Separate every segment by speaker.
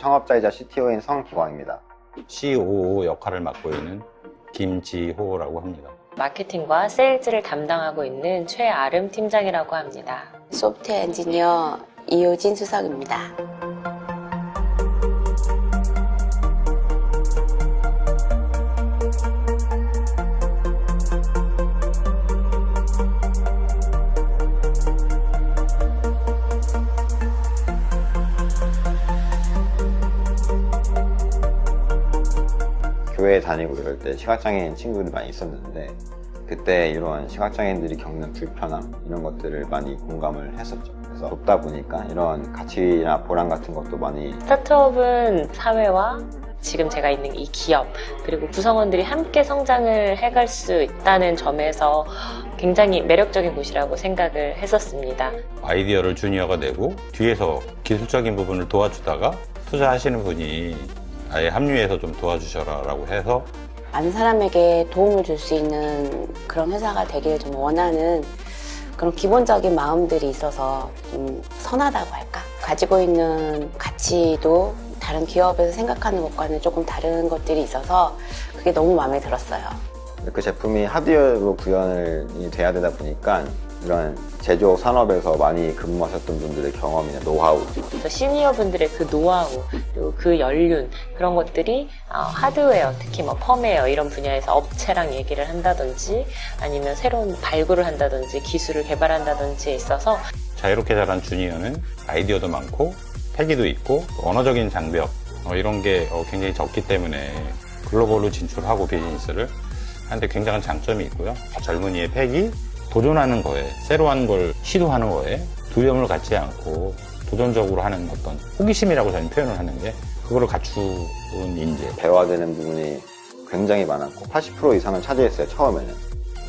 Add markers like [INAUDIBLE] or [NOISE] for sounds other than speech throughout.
Speaker 1: 창업자이자 CTO인 성기광입니다.
Speaker 2: COO 역할을 맡고 있는 김지호라고 합니다.
Speaker 3: 마케팅과 세일즈를 담당하고 있는 최아름 팀장이라고 합니다.
Speaker 4: 소프트웨어 엔지니어 이효진 수석입니다.
Speaker 1: 교회 다니고 이럴 때 시각장애인 친구들이 많이 있었는데 그때 이런 시각장애인들이 겪는 불편함 이런 것들을 많이 공감을 했었죠. 그래서 돕다 보니까 이런 가치나 보람 같은 것도 많이
Speaker 3: 스타트업은 사회와 지금 제가 있는 이 기업 그리고 구성원들이 함께 성장을 해갈 수 있다는 점에서 굉장히 매력적인 곳이라고 생각을 했었습니다.
Speaker 2: 아이디어를 주니어가 내고 뒤에서 기술적인 부분을 도와주다가 투자하시는 분이 아예 합류해서 좀 도와주셔라 라고 해서
Speaker 4: 많은 사람에게 도움을 줄 수 있는 그런 회사가 되기를 좀 원하는 그런 기본적인 마음들이 있어서 좀 선하다고 할까? 가지고 있는 가치도 다른 기업에서 생각하는 것과는 조금 다른 것들이 있어서 그게 너무 마음에 들었어요.
Speaker 1: 그 제품이 하드웨어로 구현이 돼야 되다 보니까 이런 제조업 산업에서 많이 근무하셨던 분들의 경험이나 노하우
Speaker 3: 그래서 시니어 분들의 그 노하우 그리고 그 연륜 그런 것들이 어, 하드웨어 특히 뭐 펌웨어 이런 분야에서 업체랑 얘기를 한다든지 아니면 새로운 발굴을 한다든지 기술을 개발한다든지에 있어서
Speaker 2: 자유롭게 자란 주니어는 아이디어도 많고 패기도 있고 언어적인 장벽 어, 이런 게 어, 굉장히 적기 때문에 글로벌로 진출하고 비즈니스를 하는데 굉장한 장점이 있고요. 젊은이의 패기, 도전하는 거에 새로운 걸 시도하는 거에 두려움을 갖지 않고 도전적으로 하는 어떤 호기심이라고 저는 표현을 하는데 그거를 갖춘 인재
Speaker 1: 배워야 되는 부분이 굉장히 많았고 80% 이상을 차지했어요 처음에는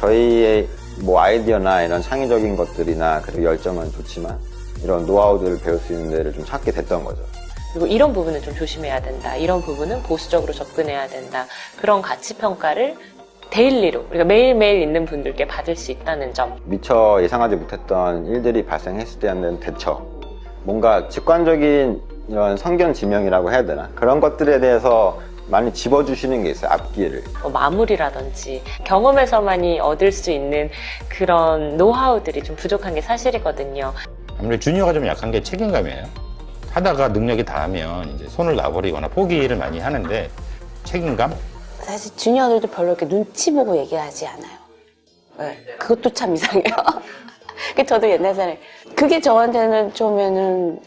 Speaker 1: 저희의 뭐 아이디어나 이런 창의적인 것들이나 그리고 열정은 좋지만 이런 노하우들을 배울 수 있는 데를 좀 찾게 됐던 거죠
Speaker 3: 그리고 이런 부분은 좀 조심해야 된다. 이런 부분은 보수적으로 접근해야 된다. 그런 가치 평가를 daily로 우리가 매일매일 있는 분들께 받을 수 있다는 점.
Speaker 1: 미처 예상하지 못했던 일들이 발생했을 때 하는 대처 뭔가 직관적인 이런 성견 지명이라고 해야 되나 그런 것들에 대해서 많이 집어주시는 게 있어요 앞뒤를
Speaker 3: 뭐 마무리라든지 경험에서만이 얻을 수 있는 그런 노하우들이 좀 부족한 게 사실이거든요.
Speaker 2: 아무래도 주니어가 좀 약한 게 책임감이에요. 하다가 능력이 닿으면 이제 손을 놔버리거나 포기를 많이 하는데 책임감?
Speaker 4: 사실 주니어들도 별로 이렇게 눈치 보고 얘기하지 않아요. 네, 그것도 참 이상해요. [LAUGHS] 그 저도 옛날 사람에 그게 저한테는 처음에는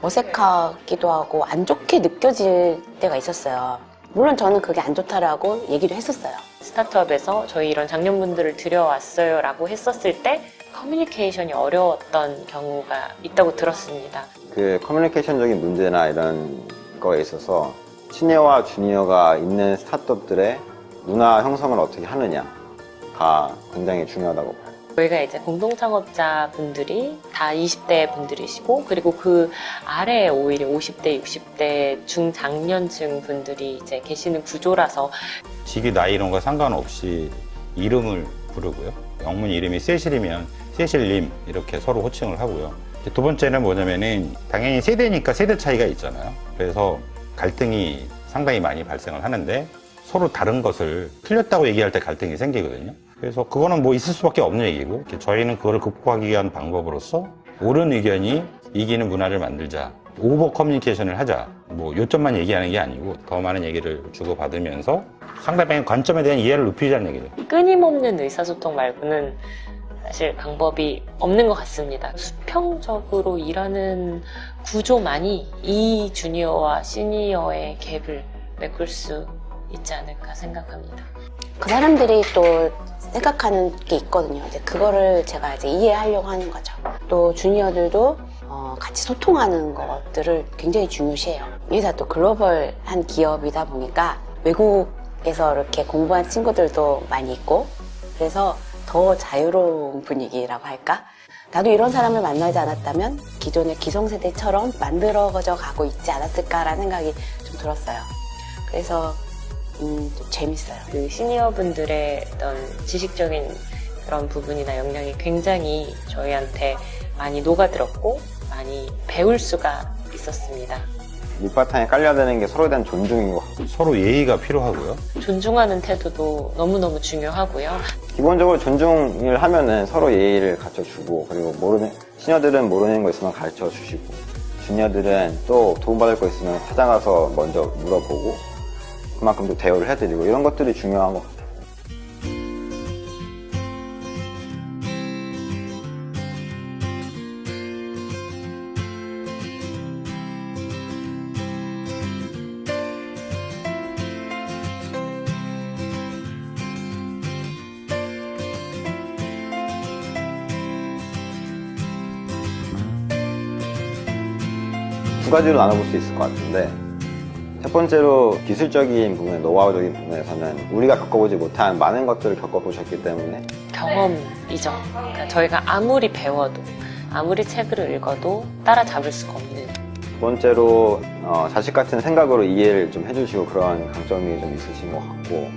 Speaker 4: 어색하기도 하고 안 좋게 느껴질 때가 있었어요. 물론 저는 그게 안 좋다라고 얘기를 했었어요.
Speaker 3: 스타트업에서 저희 이런 장년분들을 들여왔어요 라고 했었을 때 커뮤니케이션이 어려웠던 경우가 있다고 들었습니다.
Speaker 1: 그 커뮤니케이션적인 문제나 이런 거에 있어서 시니어와 주니어가 있는 스타트업들의 문화 형성을 어떻게 하느냐가 굉장히 중요하다고 봐요.
Speaker 3: 저희가 이제 공동창업자 분들이 다 20대 분들이시고 그리고 그 아래에 오히려 50대, 60대 중장년층 분들이 이제 계시는 구조라서
Speaker 2: 직위 나이 이런 거 상관없이 이름을 부르고요. 영문 이름이 세실이면 세실님 이렇게 서로 호칭을 하고요. 두 번째는 뭐냐면은 당연히 세대니까 세대 차이가 있잖아요. 그래서 갈등이 상당히 많이 발생을 하는데 서로 다른 것을 틀렸다고 얘기할 때 갈등이 생기거든요. 그래서 그거는 뭐 있을 수밖에 없는 얘기고 저희는 그거를 극복하기 위한 방법으로서 옳은 의견이 이기는 문화를 만들자 오버 커뮤니케이션을 하자 뭐 요점만 얘기하는 게 아니고 더 많은 얘기를 주고받으면서 상대방의 관점에 대한 이해를 높이자는 얘기죠
Speaker 3: 끊임없는 의사소통 말고는 사실 방법이 없는 것 같습니다. 수평적으로 일하는 구조만이 이 주니어와 시니어의 갭을 메꿀 수 있지 않을까 생각합니다.
Speaker 4: 그 사람들이 또 생각하는 게 있거든요. 이제 그거를 제가 이제 이해하려고 하는 거죠. 또 주니어들도 어, 같이 소통하는 것들을 굉장히 중요시해요. 이 회사 또 글로벌한 기업이다 보니까 외국에서 이렇게 공부한 친구들도 많이 있고 그래서 더 자유로운 분위기라고 할까? 나도 이런 사람을 만나지 않았다면 기존의 기성세대처럼 만들어져 가고 있지 않았을까라는 생각이 좀 들었어요. 그래서 음, 좀 재밌어요.
Speaker 3: 그 시니어 분들의 어떤 지식적인 그런 부분이나 역량이 굉장히 저희한테 많이 녹아들었고 많이 배울 수가 있었습니다.
Speaker 1: 밑바탕에 깔려야 되는 게 서로에 대한 존중인 것 같아요.
Speaker 2: 서로 예의가 필요하고요.
Speaker 3: 존중하는 태도도 너무너무 중요하고요.
Speaker 1: 기본적으로 존중을 하면은 서로 예의를 갖춰주고 그리고 모르는 시니어들은 모르는 거 있으면 가르쳐 주시고 주니어들은 또 도움받을 거 있으면 찾아가서 먼저 물어보고 그만큼 또 대우를 해드리고 이런 것들이 중요한 것 같아요. 가지로 나눠볼 수 있을 것 같은데 첫 번째로 기술적인 부분, 노하우적인 부분에서는 우리가 겪어보지 못한 많은 것들을 겪어보셨기 때문에
Speaker 3: 경험이죠. 그러니까 저희가 아무리 배워도 아무리 책을 읽어도 따라잡을 수가 없는
Speaker 1: 두 번째로 어, 자식 같은 생각으로 이해를 좀 해주시고 그런 강점이 좀 있으신 것 같고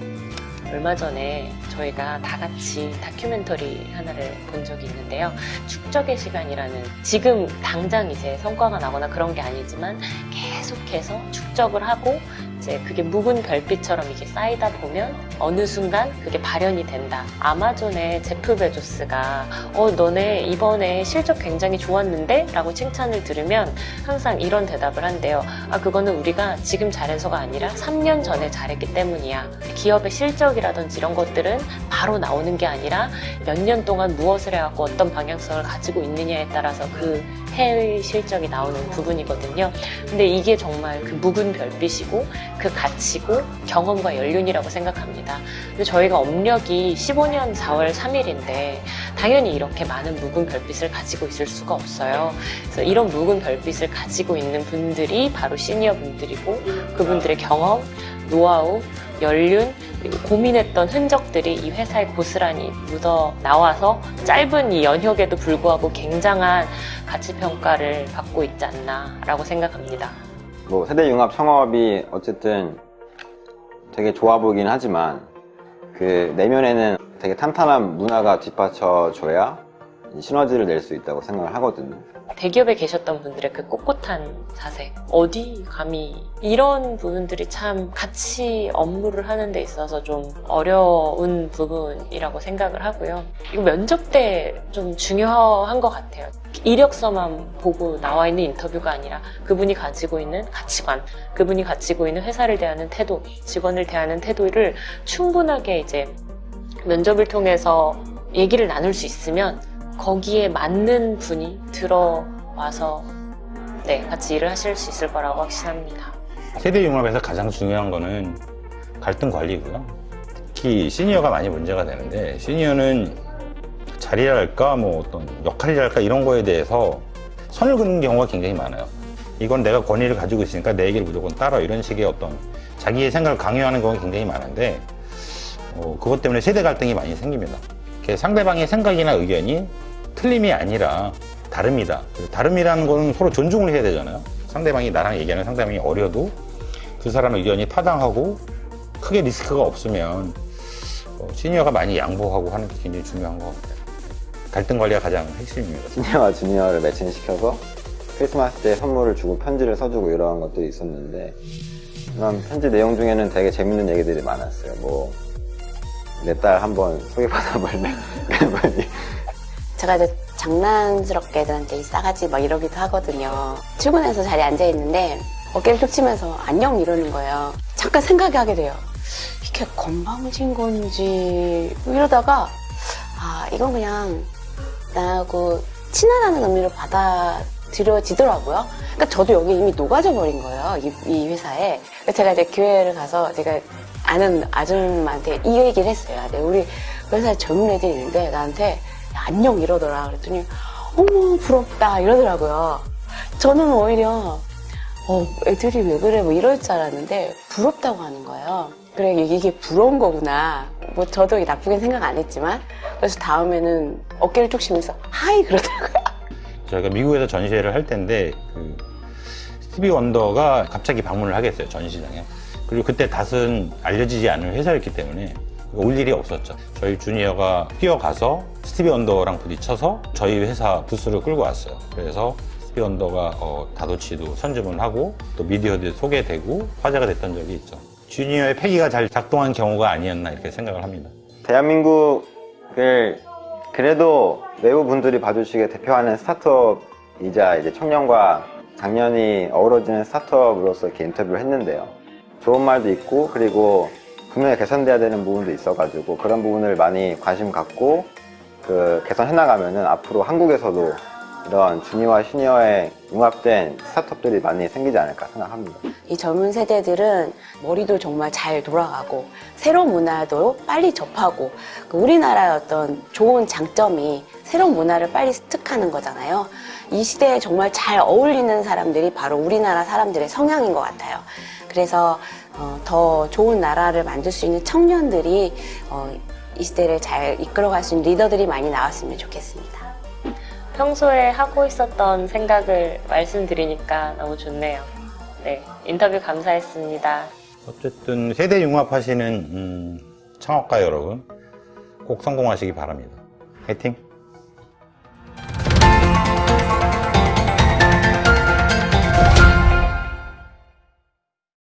Speaker 3: 얼마 전에 저희가 다 같이 다큐멘터리 하나를 본 적이 있는데요. 축적의 시간이라는 지금 당장 이제 성과가 나거나 그런 게 아니지만 계속해서 축적을 하고 이제 그게 묵은 별빛처럼 이게 쌓이다 보면 어느 순간 그게 발현이 된다. 아마존의 제프 베조스가 어 너네 이번에 실적 굉장히 좋았는데? 라고 칭찬을 들으면 항상 이런 대답을 한대요. 아 그거는 우리가 지금 잘해서가 아니라 3년 전에 잘했기 때문이야. 기업의 실적이라든지 이런 것들은 바로 나오는 게 아니라 몇 년 동안 무엇을 해갖고 어떤 방향성을 가지고 있느냐에 따라서 그 해의 실적이 나오는 부분이거든요. 근데 이게 정말 그 묵은 별빛이고 그 가치고 경험과 연륜이라고 생각합니다. 근데 저희가 업력이 15년 4월 3일인데 당연히 이렇게 많은 묵은 별빛을 가지고 있을 수가 없어요. 그래서 이런 묵은 별빛을 가지고 있는 분들이 바로 시니어 분들이고 그분들의 경험, 노하우, 연륜, 그리고 고민했던 흔적들이 이 회사에 고스란히 묻어 나와서 짧은 이 연혁에도 불구하고 굉장한 가치 평가를 받고 있지 않나라고 생각합니다.
Speaker 1: 뭐 세대 융합 창업이 어쨌든 되게 좋아 보이긴 하지만 그 내면에는 되게 탄탄한 문화가 뒷받쳐줘야 이 시너지를 낼 수 있다고 생각을 하거든요.
Speaker 3: 대기업에 계셨던 분들의 그 꼿꼿한 자세, 어디 감히 이런 부분들이 참 같이 업무를 하는 데 있어서 좀 어려운 부분이라고 생각을 하고요. 이거 면접 때 좀 중요한 것 같아요. 이력서만 보고 나와 있는 인터뷰가 아니라 그분이 가지고 있는 가치관, 그분이 가지고 있는 회사를 대하는 태도, 직원을 대하는 태도를 충분하게 이제 면접을 통해서 얘기를 나눌 수 있으면 거기에 맞는 분이 들어와서 네, 같이 일을 하실 수 있을 거라고 확신합니다.
Speaker 2: 세대 융합에서 가장 중요한 거는 갈등 관리고요. 특히 시니어가 많이 문제가 되는데 시니어는 자리랄까 뭐 어떤 역할이랄까 이런 거에 대해서 선을 긋는 경우가 굉장히 많아요. 이건 내가 권위를 가지고 있으니까 내 얘기를 무조건 따라 이런 식의 어떤 자기의 생각을 강요하는 경우가 굉장히 많은데 어, 그것 때문에 세대 갈등이 많이 생깁니다. 상대방의 생각이나 의견이 틀림이 아니라 다릅니다. 다름이라는 거는 서로 존중을 해야 되잖아요. 상대방이 나랑 얘기하는 상대방이 어려도 그 사람 의견이 타당하고 크게 리스크가 없으면 어, 시니어가 많이 양보하고 하는 게 굉장히 중요한 것 같아요. 갈등 관리가 가장 핵심입니다.
Speaker 1: 시니어와 주니어를 매칭시켜서 크리스마스 때 선물을 주고 편지를 써주고 이러한 것들이 있었는데 그런 편지 내용 중에는 되게 재밌는 얘기들이 많았어요. 뭐 내 딸 한번 소개받아 볼래? [LAUGHS] 그분이
Speaker 4: 제가 이제 장난스럽게 애들한테 이 싸가지 막 이러기도 하거든요. 출근해서 자리에 앉아있는데 어깨를 툭 치면서 안녕 이러는 거예요. 잠깐 생각이 하게 돼요. 이게 건방진 건지 이러다가 아 이건 그냥 나하고 친하다는 의미로 받아들여지더라고요. 그러니까 저도 여기 이미 녹아져 버린 거예요. 이, 이 회사에. 제가 이제 교회를 가서 제가 아는 아줌마한테 이 얘기를 했어요. 아, 네, 우리 회사에 젊은 애들이 있는데 나한테 안녕 이러더라. 그랬더니 어머 부럽다 이러더라고요. 저는 오히려 어, 애들이 왜 그래 뭐 이럴 줄 알았는데 부럽다고 하는 거예요. 그래 이게 부러운 거구나. 뭐 저도 나쁘게 생각 안 했지만 그래서 다음에는 어깨를 쭉 치면서 하이 그러더라고요. [LAUGHS]
Speaker 2: 저희가 미국에서 전시회를 할 텐데 그 스티비 원더가 갑자기 방문을 하겠어요 전시장에 그리고 그때 닷은 알려지지 않은 회사였기 때문에 올 일이 없었죠 저희 주니어가 뛰어가서 스티비 원더랑 부딪혀서 저희 회사 부스를 끌고 왔어요 그래서 커피 언더가 어, 다도치도 선점을 하고 또 미디어들 소개되고 화제가 됐던 적이 있죠. 주니어의 패기가 잘 작동한 경우가 아니었나 이렇게 생각을 합니다.
Speaker 1: 대한민국을 그래도 외부 분들이 봐주시게 대표하는 스타트업이자 이제 청년과 당연히 어우러지는 스타트업으로서 이렇게 인터뷰를 했는데요. 좋은 말도 있고 그리고 분명히 개선돼야 되는 부분도 있어가지고 그런 부분을 많이 관심 갖고 그 개선해 나가면은 앞으로 한국에서도 이런 주니어와 시니어에 융합된 스타트업들이 많이 생기지 않을까 생각합니다.
Speaker 4: 이 젊은 세대들은 머리도 정말 잘 돌아가고 새로운 문화도 빨리 접하고 그 우리나라의 어떤 좋은 장점이 새로운 문화를 빨리 습득하는 거잖아요. 이 시대에 정말 잘 어울리는 사람들이 바로 우리나라 사람들의 성향인 것 같아요. 그래서 어, 더 좋은 나라를 만들 수 있는 청년들이 어, 이 시대를 잘 이끌어갈 수 있는 리더들이 많이 나왔으면 좋겠습니다.
Speaker 3: 평소에 하고 있었던 생각을 말씀드리니까 너무 좋네요. 네, 인터뷰 감사했습니다.
Speaker 2: 어쨌든 세대 융합하시는 음, 창업가 여러분 꼭 성공하시기 바랍니다. 화이팅!